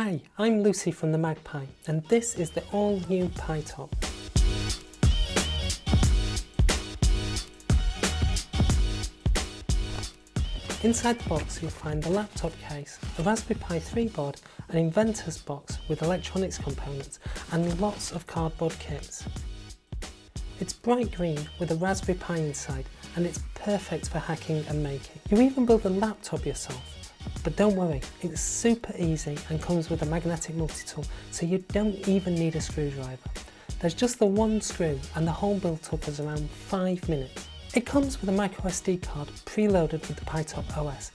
Hi, I'm Lucy from the MagPi and this is the all-new PiTop. Inside the box you'll find the laptop case, a Raspberry Pi 3 board, an inventor's box with electronics components and lots of cardboard kits. It's bright green with a Raspberry Pi inside and it's perfect for hacking and making. You even build a laptop yourself but don't worry, it's super easy and comes with a magnetic multi-tool so you don't even need a screwdriver. There's just the one screw and the whole build-up is around 5 minutes. It comes with a microSD card preloaded with the PiTop OS.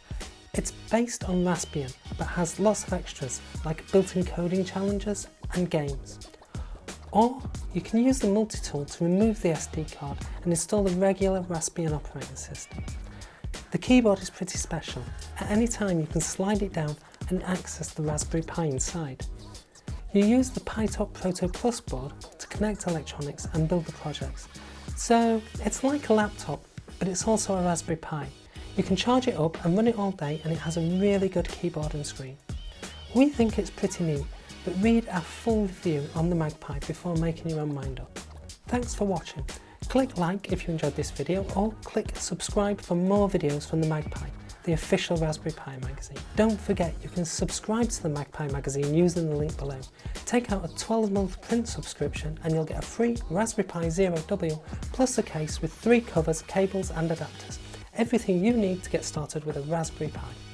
It's based on Raspbian but has lots of extras like built-in coding challenges and games. Or you can use the multi-tool to remove the SD card and install the regular Raspbian operating system. The keyboard is pretty special. At any time you can slide it down and access the Raspberry Pi inside. You use the PiTop Proto Plus board to connect electronics and build the projects. So it's like a laptop, but it's also a Raspberry Pi. You can charge it up and run it all day and it has a really good keyboard and screen. We think it's pretty neat, but read our full review on the MagPi before making your own mind up. Thanks for watching. Click like if you enjoyed this video or click subscribe for more videos from the MagPi, the official Raspberry Pi magazine. Don't forget you can subscribe to the MagPi magazine using the link below. Take out a 12 month print subscription and you'll get a free Raspberry Pi Zero W plus a case with three covers, cables and adapters. Everything you need to get started with a Raspberry Pi.